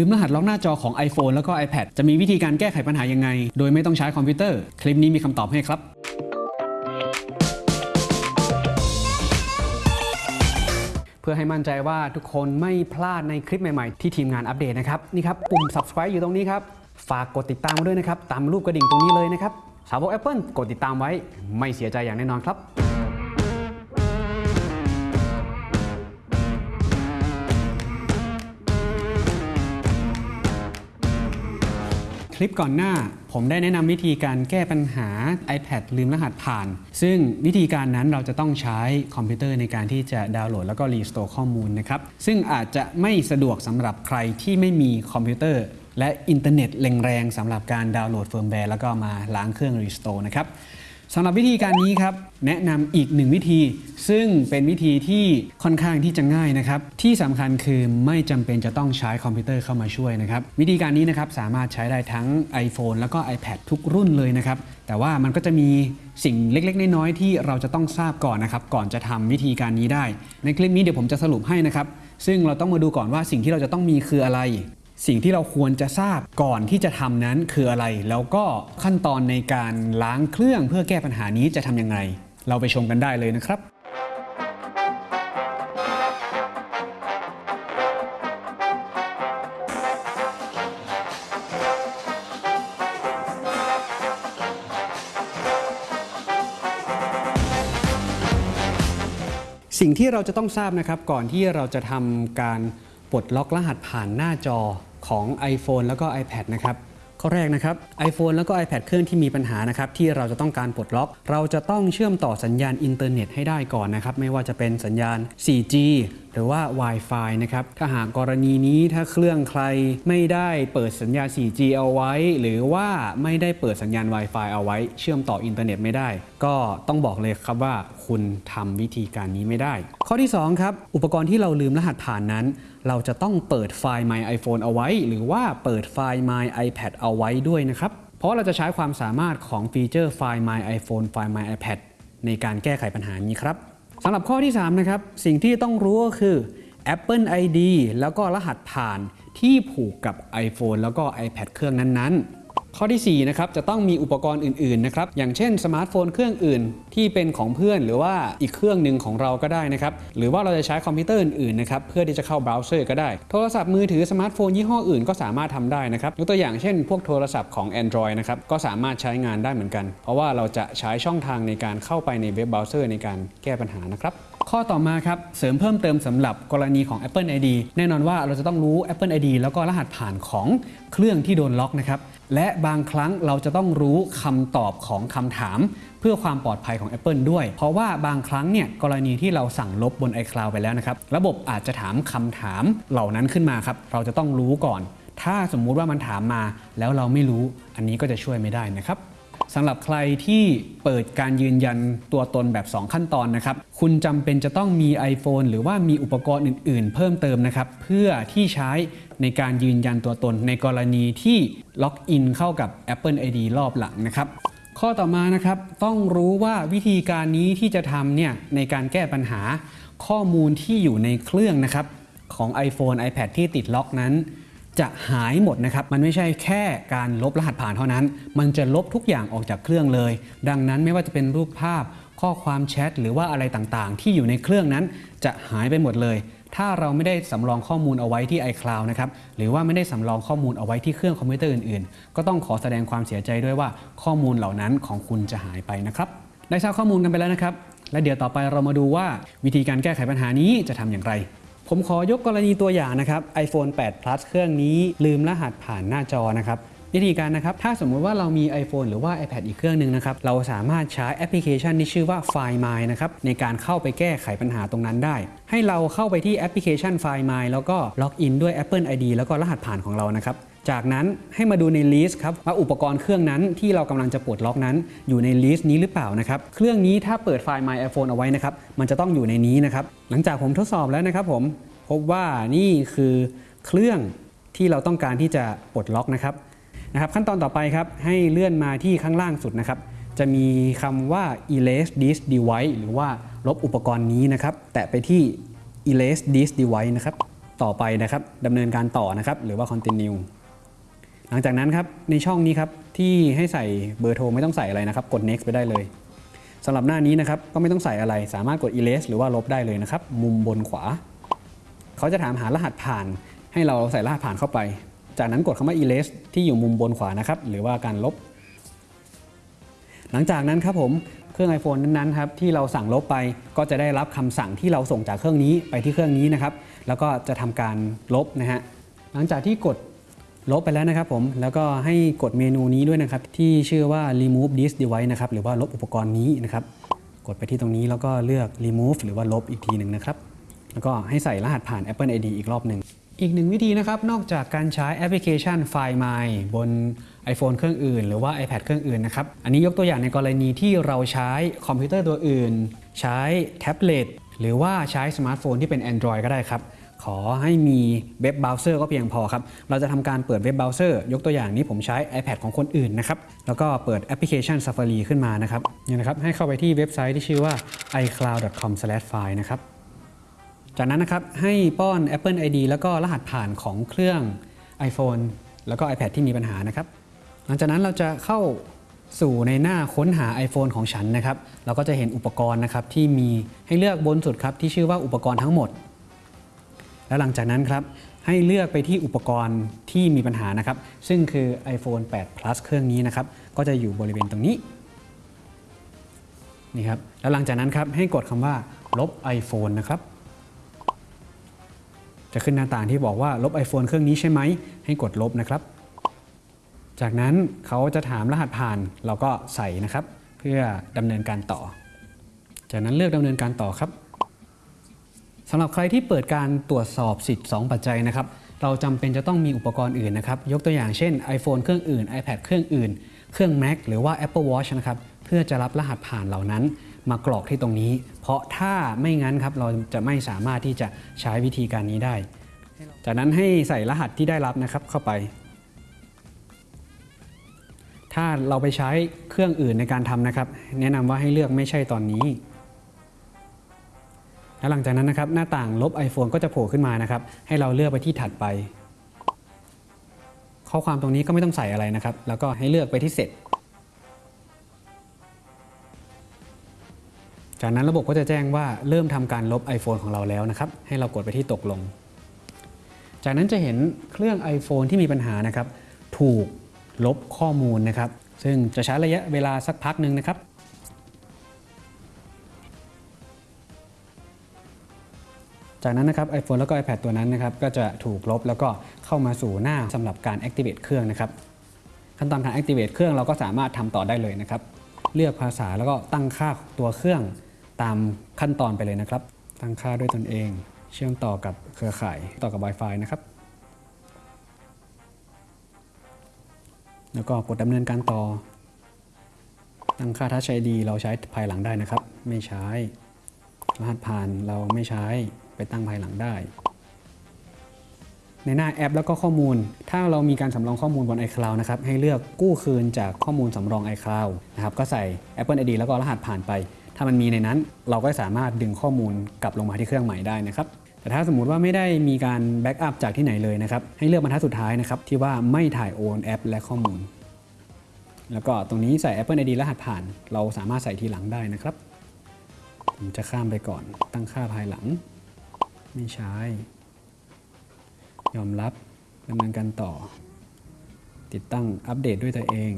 ลืมรหัสล็อกหน้าจอของ iPhone แล้วก็ iPad จะมีวิธีการแก้ไขปัญหายังไง โดยไม่ต้องใช้คอมพิวเตอร์ คลิปนี้มีคำตอบให้ครับเพื่อให้มั่นใจว่าทุกคนไม่พลาดในคลิปใหม่ๆ ที่ทีมงานอัปเดตนะครับ นี่ครับ ปุ่ม subscribe อยู่ตรงนี้ครับ ฝากกดติดตามมาด้วยนะครับ ตามรูปกระดิ่งตรงนี้เลยนะครับ สาวก Apple กดติดตามไว้ ไม่เสียใจอย่างแน่นอนครับ คลิปก่อนหน้า ผมได้แนะนำวิธีการแก้ปัญหา iPad ลืมรหัสผ่าน ซึ่งวิธีการนั้นเราจะต้องใช้คอมพิวเตอร์ในการที่จะดาวน์โหลด แล้วก็ restore ข้อมูลนะครับ ซึ่งอาจจะไม่สะดวกสำหรับใครที่ไม่มีคอมพิวเตอร์และอินเทอร์เน็ตแรงๆสำหรับการดาวน์โหลดเฟิร์มแวร์แล้วก็มาล้างเครื่อง restore นะครับ สำหรับวิธีการนี้ครับแนะนำอีกหนึ่งวิธี ซึ่งเป็นวิธีที่ค่อนข้างที่จะง่ายนะครับที่สำคัญคือไม่จำเป็นจะต้องใช้คอมพิวเตอร์เข้ามาช่วยนะครับวิธีการนี้นะครับสามารถใช้ได้ทั้ง iPhone แล้วก็ iPad ทุกรุ่นเลยนะครับแต่ว่ามันก็จะมีสิ่งเล็กๆ น้อยๆที่เราจะต้องทราบก่อนนะครับก่อนจะทำวิธีการนี้ได้ ในคลิปนี้เดี๋ยวผมจะสรุปให้นะครับซึ่งเราต้องมาดูก่อนว่าสิ่งที่เราจะต้องมีคืออะไร สิ่งที่เราควรจะทราบก่อนที่จะทำนั้นคืออะไร แล้วก็ขั้นตอนในการล้างเครื่องเพื่อแก้ปัญหานี้จะทำยังไง เราไปชมกันได้เลยนะครับสิ่งที่เราจะต้องทราบนะครับก่อนที่เราจะทำการ ปลดล็อกรหัสผ่านหน้าจอของ iPhone แล้วก็ iPad นะครับข้อแรกนะครับ iPhone แล้วก็ iPad เครื่องที่มีปัญหานะครับที่เราจะต้องการปลดล็อก เราจะต้องเชื่อมต่อสัญญาณอินเทอร์เน็ตให้ได้ก่อนนะครับ ไม่ว่าจะเป็นสัญญาณ 4G หรือว่า Wi-Fi นะครับ ถ้าหากกรณีนี้ถ้าเครื่องใครไม่ได้เปิดสัญญาณ 4G เอาไว้ หรือว่าไม่ได้เปิดสัญญาณ Wi-Fi เอาไว้ เชื่อมต่ออินเทอร์เน็ตไม่ได้ ก็ต้องบอกเลยครับว่าคุณทำวิธีการนี้ไม่ได้ ข้อที่2ครับอุปกรณ์ที่เราลืมรหัสผ่านนั้น เราจะต้องเปิดไฟล์ My iPhone เอาไว้ หรือว่าเปิดไฟล์ My iPad เอาไว้ด้วยนะครับ เพราะเราจะใช้ความสามารถของฟีเจอร์ไฟล์ My iPhone ไฟล์ My iPad ในการแก้ไขปัญหานี้ครับสำหรับข้อที่ 3 นะครับ สิ่งที่ต้องรู้ก็คือ Apple ID แล้วก็รหัสผ่านที่ผูกกับ iPhone แล้วก็ iPad เครื่องนั้นๆ ข้อที่4นะครับจะต้องมีอุปกรณ์อื่นๆนะครับอย่างเช่นสมาร์ทโฟนเครื่องอื่น ที่เป็นของเพื่อนหรือว่าอีกเครื่องหนึ่งของเราก็ได้นะครับหรือว่าเราจะใช้คอมพิวเตอร์อื่นๆนะครับเพื่อที่จะเข้าเบราว์เซอร์ก็ได้ โทรศัพท์มือถือสมาร์ทโฟนยี่ห้ออื่นก็สามารถทำได้นะครับยกตัวอย่างเช่น พวกโทรศัพท์ของ Android นะครับก็สามารถใช้งานได้เหมือนกัน เพราะว่าเราจะใช้ช่องทางในการเข้าไปในเว็บเบราว์เซอร์ในการแก้ปัญหานะครับ ข้อต่อมาครับเสริมเพิ่มเติมสำหรับกรณีของ Apple ID แน่นอนว่าเราจะต้องรู้ Apple ID แล้วก็รหัสผ่านของเครื่องที่โดนล็อกนะครับและบางครั้งเราจะต้องรู้คำตอบของคำถาม เพื่อความปลอดภัยของ Apple ด้วย เพราะว่าบางครั้งเนี่ยกรณีที่เราสั่งลบบน iCloud ไปแล้วนะครับระบบอาจจะถามคำถามเหล่านั้นขึ้นมาครับเราจะต้องรู้ก่อน ถ้าสมมุติว่ามันถามมาแล้วเราไม่รู้ อันนี้ก็จะช่วยไม่ได้นะครับ สำหรับใครที่เปิดการยืนยันตัวตนแบบ 2 ขั้นตอนนะครับ คุณจำเป็นจะต้องมี iPhone หรือว่ามีอุปกรณ์อื่น ๆ เพิ่มเติมนะครับ เพื่อที่ใช้ในการยืนยันตัวตนในกรณีที่ล็อกอินเข้ากับ Apple ID รอบหลังนะครับ ข้อต่อมานะครับต้องรู้ว่าวิธีการนี้ที่จะทำเนี่ยในการแก้ปัญหาข้อมูลที่อยู่ในเครื่องนะครับของ iPhone iPad ที่ติดล็อกนั้น จะหายหมดนะครับ มันไม่ใช่แค่การลบรหัสผ่านเท่านั้น มันจะลบทุกอย่างออกจากเครื่องเลย ดังนั้นไม่ว่าจะเป็นรูปภาพ ข้อความแชทหรือว่าอะไรต่างๆ ที่อยู่ในเครื่องนั้นจะหายไปหมดเลย ถ้าเราไม่ได้สำรองข้อมูลเอาไว้ที่ iCloud นะครับ หรือว่าไม่ได้สำรองข้อมูลเอาไว้ที่เครื่องคอมพิวเตอร์อื่นๆ ก็ต้องขอแสดงความเสียใจด้วยว่าข้อมูลเหล่านั้นของคุณจะหายไปนะครับ ได้ทราบข้อมูลกันไปแล้วนะครับ และเดี๋ยวต่อไปเรามาดูว่าวิธีการแก้ไขปัญหานี้จะทำอย่างไร ผมขอยกกรณีตัวอย่างนะครับ iPhone 8 Plus เครื่องนี้ลืมรหัสผ่านหน้าจอนะครับวิธีการนะครับ ถ้าสมมุติว่าเรามี iPhone หรือว่า iPad อีกเครื่องหนึ่งนะครับ เราสามารถใช้แอปพลิเคชันที่ชื่อว่า Find My นะครับ ในการเข้าไปแก้ไขปัญหาตรงนั้นได้ ให้เราเข้าไปที่แอปพลิเคชัน Find My แล้วก็ล็อกอินด้วย Apple ID แล้วก็รหัสผ่านของเรานะครับ จากนั้นให้มาดูใน list ครับว่าอุปกรณ์เครื่องนั้นที่เรากำลังจะปลดล็อกนั้น อยู่ใน list นี้หรือเปล่านะครับ เครื่องนี้ถ้าเปิดไฟล์ My iPhone เอาไว้นะครับ มันจะต้องอยู่ในนี้นะครับ หลังจากผมทดสอบแล้วนะครับผม พบว่านี่คือเครื่องที่เราต้องการที่จะปลดล็อกนะครับนะครับ ขั้นตอนต่อไปครับให้เลื่อนมาที่ข้างล่างสุดนะครับ จะมีคำว่า erase this device หรือว่าลบอุปกรณ์นี้นะครับ แตะไปที่ erase this device นะครับ ต่อไปนะครับดำเนินการต่อนะครับ หรือว่า continue หลังจากนั้นครับในช่องนี้ครับที่ให้ใส่เบอร์โทรไม่ต้องใส่อะไรนะครับ กด next ไปได้เลยสำหรับหน้านี้นะครับก็ไม่ต้องใส่อะไร สามารถกด erase หรือว่าลบได้เลยนะครับ มุมบนขวา เขาจะถามหารหัสผ่าน ให้เราใส่รหัสผ่านเข้าไป จากนั้นกดคำว่า erase ที่อยู่มุมบนขวานะครับ หรือว่าการลบ หลังจากนั้นครับผมเครื่อง iPhone นั้นๆครับที่เราสั่งลบไปก็จะได้รับคำสั่งที่เราส่งจากเครื่องนี้ไปที่เครื่องนี้นะครับ แล้วก็จะทำการลบนะฮะหลังจากที่กดลบไปแล้วนะครับผมแล้วก็ให้กดเมนูนี้ด้วยนะครับ ที่ชื่อว่า remove this device นะครับหรือว่าลบอุปกรณ์นี้นะครับ กดไปที่ตรงนี้แล้วก็เลือก remove หรือว่าลบอีกทีหนึ่งนะครับ แล้วก็ให้ใส่รหัสผ่าน Apple ID อีกรอบหนึ่ง อีกหนึ่งวิธีนะครับ นอกจากการใช้แอปพลิเคชัน Find My บน iPhone เครื่องอื่น หรือว่า iPad เครื่องอื่นนะครับ อันนี้ยกตัวอย่างในกรณีที่เราใช้คอมพิวเตอร์ตัวอื่น ใช้แท็บเล็ตหรือว่าใช้สมาร์ทโฟนที่เป็น Android ก็ได้ครับ ขอให้มีเว็บเบราว์เซอร์ก็เพียงพอครับ เราจะทำการเปิดเว็บเบราว์เซอร์ยกตัวอย่างนี้ผมใช้ iPad ของคนอื่นนะครับ แล้วก็เปิดแอปพลิเคชัน Safari ขึ้นมานะครับนี่นะครับ ให้เข้าไปที่เว็บไซต์ที่ชื่อว่า icloud.com/find นะครับ จากนั้นนะครับให้ป้อน Apple ID แล้วก็รหัสผ่านของเครื่อง iPhone แล้วก็ iPad ที่มีปัญหานะครับ หลังจากนั้นเราจะเข้าสู่ในหน้าค้นหา iPhone ของฉันนะครับ เราก็จะเห็นอุปกรณ์นะครับที่มีให้เลือกบนสุดครับที่ชื่อว่าอุปกรณ์ทั้งหมด แล้วหลังจากนั้นครับให้เลือกไปที่อุปกรณ์ที่มีปัญหานะครับ ซึ่งคือ iPhone 8 Plus เครื่องนี้นะครับ ก็จะอยู่บริเวณตรงนี้นี่ครับแล้วหลังจากนั้นครับให้กดคำว่าลบ iPhone นะครับ จะขึ้นหน้าต่างที่บอกว่าลบ iPhone เครื่องนี้ใช่ไหม ให้กดลบนะครับ จากนั้นเขาจะถามรหัสผ่านเราก็ใส่นะครับ เพื่อดำเนินการต่อ จากนั้นเลือกดำเนินการต่อครับสำหรับใครที่เปิดการตรวจสอบสิทธิ์ 2 ปัจจัยนะครับ เราจำเป็นจะต้องมีอุปกรณ์อื่นนะครับ ยกตัวอย่างเช่น iPhone เครื่องอื่น iPad เครื่องอื่น เครื่อง Mac หรือว่า Apple Watch นะครับ เพื่อจะรับรหัสผ่านเหล่านั้น มากรอกที่ตรงนี้ เพราะถ้าไม่งั้นครับเราจะไม่สามารถที่จะใช้วิธีการนี้ได้ จากนั้นให้ใส่รหัสที่ได้รับนะครับเข้าไป ถ้าเราไปใช้เครื่องอื่นในการทำนะครับ แนะนำว่าให้เลือกไม่ใช่ตอนนี้แล้วหลังจากนั้นนะครับหน้าต่างลบ iPhone ก็จะโผล่ขึ้นมานะครับ ให้เราเลือกไปที่ถัดไป ข้อความตรงนี้ก็ไม่ต้องใส่อะไรนะครับ แล้วก็ให้เลือกไปที่เสร็จ จากนั้นระบบก็จะแจ้งว่าเริ่มทำการลบ iPhone ของเราแล้วนะครับ ให้เรากดไปที่ตกลง จากนั้นจะเห็นเครื่อง iPhone ที่มีปัญหานะครับ ถูกลบข้อมูลนะครับ ซึ่งจะใช้ระยะเวลาสักพักหนึ่งนะครับ จากนั้นนะครับ iPhone แล้วก็ iPad ตัวนั้นนะครับ ก็จะถูกลบแล้วก็เข้ามาสู่หน้าสำหรับการ activate เครื่องนะครับ ขั้นตอนการ activate เครื่องเราก็สามารถทำต่อได้เลยนะครับ เลือกภาษาแล้วก็ตั้งค่าตัวเครื่อง ตามขั้นตอนไปเลยนะครับ ตั้งค่าด้วยตนเอง เชื่อมต่อกับเครือข่ายต่อกับ Wi-Fi นะครับ แล้วก็กดดำเนินการต่อ ตั้งค่า Touch ID เราใช้ภายหลังได้นะครับ ไม่ใช้ รหัสผ่านเราไม่ใช้ไปตั้งภายหลังได้ในหน้าแอปแล้วก็ข้อมูล ถ้าเรามีการสำรองข้อมูลบน iCloud นะครับ ให้เลือกกู้คืนจากข้อมูลสำรอง iCloud นะครับ ก็ใส่ Apple ID แล้วก็รหัสผ่านไป ถ้ามันมีในนั้นเราก็สามารถดึงข้อมูลกลับลงมาที่เครื่องใหม่ได้นะครับแต่ถ้าสมมุติว่าไม่ได้มีการแบ็กอัพจากที่ไหนเลยนะครับให้เลือกบรรทัดสุดท้ายนะครับที่ว่าไม่ถ่ายโอนแอปและข้อมูล แล้วก็ตรงนี้ใส่ Apple ID รหัสผ่าน เราสามารถใส่ทีหลังได้นะครับ ผมจะข้ามไปก่อนตั้งค่าภายหลัง ไม่ใช้ ยอมรับดำเนินการต่อ ติดตั้งอัปเดตด้วยตัวเอง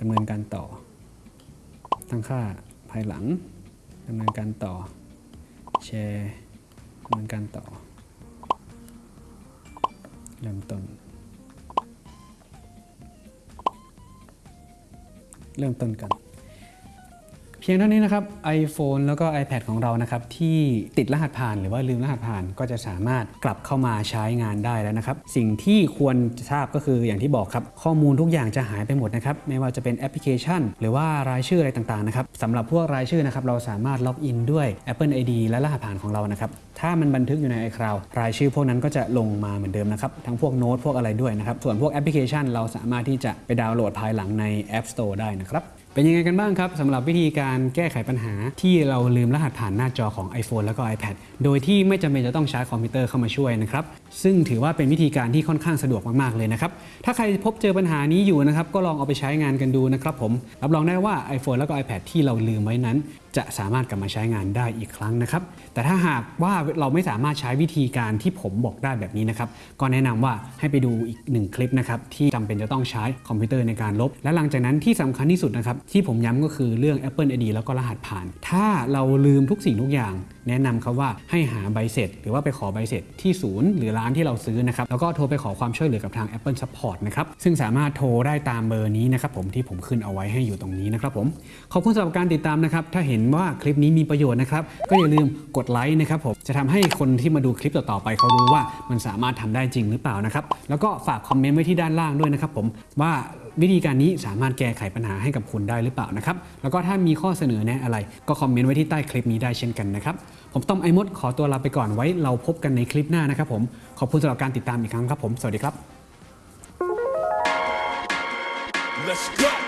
ดำเนินการต่อ ตั้งค่า ภายหลังดำเนินการต่อแชร์ดำเนินการต่อเริ่มต้น เริ่มต้นกัน เพียงเท่านี้นะครับ iPhone แล้วก็ iPad ของเรานะครับที่ติดรหัสผ่านหรือว่าลืมรหัสผ่านก็จะสามารถกลับเข้ามาใช้งานได้แล้วนะครับ สิ่งที่ควรจะทราบก็คืออย่างที่บอกครับ ข้อมูลทุกอย่างจะหายไปหมดนะครับ ไม่ว่าจะเป็นแอปพลิเคชัน หรือว่ารายชื่ออะไรต่างๆนะครับสำหรับพวกรายชื่อนะครับเราสามารถล็อกอินด้วย Apple ID และรหัสผ่านของเรานะครับถ้ามันบันทึกอยู่ใน iCloud รายชื่อพวกนั้นก็จะลงมาเหมือนเดิมนะครับทั้งพวกโน้ตพวกอะไรด้วยนะครับส่วนพวกแอปพลิเคชัน เราสามารถที่จะไปดาวน์โหลดภายหลังใน App Store ได้นะครับ เป็นยังไงกันบ้างครับสำหรับวิธีการแก้ไขปัญหาที่เราลืมรหัสผ่านหน้าจอของ iPhone แล้วก็ iPad โดยที่ไม่จำเป็นจะต้องใช้คอมพิวเตอร์เข้ามาช่วยนะครับ ซึ่งถือว่าเป็นวิธีการที่ค่อนข้างสะดวกมาก ๆ เลยนะครับ ถ้าใครพบเจอปัญหานี้อยู่นะครับ ก็ลองเอาไปใช้งานกันดูนะครับผม รับรองได้ว่า iPhone แล้วก็ iPad ที่เราลืมไว้นั้น จะสามารถกลับมาใช้งานได้อีกครั้งนะครับ แต่ถ้าหากว่าเราไม่สามารถใช้วิธีการที่ผมบอกได้แบบนี้นะครับ ก็แนะนำว่าให้ไปดูอีกหนึ่งคลิปนะครับที่จำเป็นจะต้องใช้คอมพิวเตอร์ในการลบ และหลังจากนั้นที่สำคัญที่สุดนะครับที่ผมย้ำก็คือเรื่อง Apple ID แล้วก็รหัสผ่าน ถ้าเราลืมทุกสิ่งทุกอย่าง แนะนำครับว่าให้หาใบเสร็จ หรือว่าไปขอใบเสร็จที่ศูนย์หรือร้านที่เราซื้อนะครับแล้วก็โทรไปขอความช่วยเหลือกับทาง Apple Support นะครับซึ่งสามารถโทรได้ตามเบอร์นี้นะครับผมที่ผมขึ้นเอาไว้ให้อยู่ตรงนี้นะครับผมขอบคุณสำหรับการติดตามนะครับถ้าเห็นว่าคลิปนี้มีประโยชน์นะครับก็อย่าลืมกดไลค์นะครับผมจะทำให้คนที่มาดูคลิปต่อๆไปเขารู้ว่ามันสามารถทำได้จริงหรือเปล่านะครับแล้วก็ฝากคอมเมนต์ไว้ที่ด้านล่างด้วยนะครับผมว่าวิธีการนี้สามารถแก้ไขปัญหาให้กับคุณได้หรือเปล่านะครับ แล้วก็ถ้ามีข้อเสนอแนะอะไร ก็คอมเมนต์ไว้ที่ใต้คลิปนี้ได้เช่นกันนะครับ ผมต้อมไอมดขอตัวลาไปก่อนไว้เราพบกันในคลิปหน้านะครับผมขอบคุณสำหรับการติดตามอีกครั้งครับผมสวัสดีครับ Let's go.